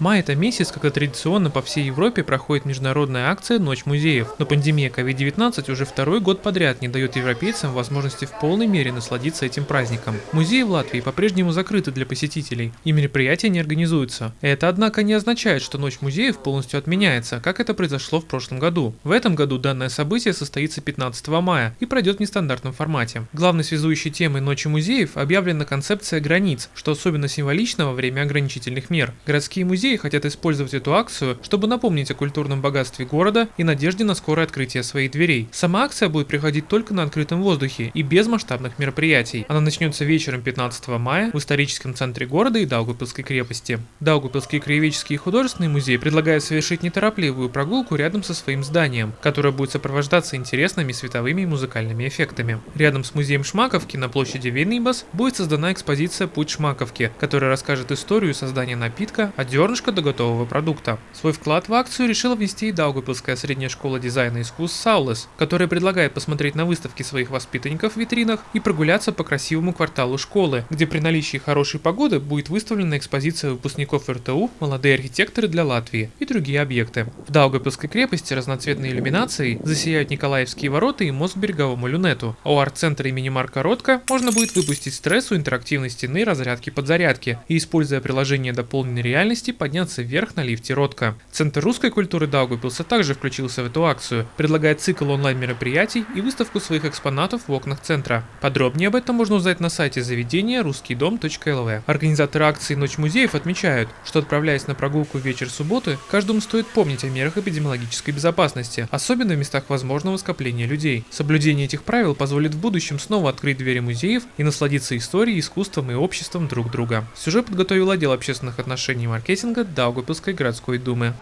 Май – это месяц, когда традиционно по всей Европе проходит международная акция «Ночь музеев». Но пандемия COVID-19 уже второй год подряд не дает европейцам возможности в полной мере насладиться этим праздником. Музеи в Латвии по-прежнему закрыты для посетителей, и мероприятия не организуются. Это, однако, не означает, что Ночь музеев полностью отменяется, как это произошло в прошлом году. В этом году данное событие состоится 15 мая и пройдет в нестандартном формате. Главной связующей темой Ночи музеев объявлена концепция границ, что особенно символично во время ограничительных мер. Городские музеи музеи хотят использовать эту акцию, чтобы напомнить о культурном богатстве города и надежде на скорое открытие своих дверей. Сама акция будет приходить только на открытом воздухе и без масштабных мероприятий. Она начнется вечером 15 мая в историческом центре города и Даугупилской крепости. Даугупилский краеведческий и художественный музей предлагает совершить неторопливую прогулку рядом со своим зданием, которое будет сопровождаться интересными световыми и музыкальными эффектами. Рядом с музеем Шмаковки на площади Вейнибас будет создана экспозиция «Путь Шмаковки», которая расскажет историю создания напитка, от зернышка до готового продукта. Свой вклад в акцию решила внести и Даугапилская средняя школа дизайна искусств Саулес, которая предлагает посмотреть на выставки своих воспитанников в витринах и прогуляться по красивому кварталу школы, где при наличии хорошей погоды будет выставлена экспозиция выпускников РТУ «Молодые архитекторы для Латвии» и другие объекты. В Даугапилской крепости разноцветной иллюминацией засияют Николаевские ворота и мост береговому люнету, а у арт-центра имени Марка Ротко можно будет выпустить стресс у интерактивной стены разрядки подзарядки и, используя приложение дополненной реальности, подняться вверх на лифте Ротко. Центр русской культуры Даугавпилса также включился в эту акцию, предлагая цикл онлайн-мероприятий и выставку своих экспонатов в окнах центра. Подробнее об этом можно узнать на сайте заведения русскийдом.лв. Организаторы акции «Ночь музеев» отмечают, что отправляясь на прогулку в вечер субботы, каждому стоит помнить о мерах эпидемиологической безопасности, особенно в местах возможного скопления людей. Соблюдение этих правил позволит в будущем снова открыть двери музеев и насладиться историей, искусством и обществом друг друга. Сюжет подготовил отдел общественных отношений и маркетинга Даугавпилской городской думы.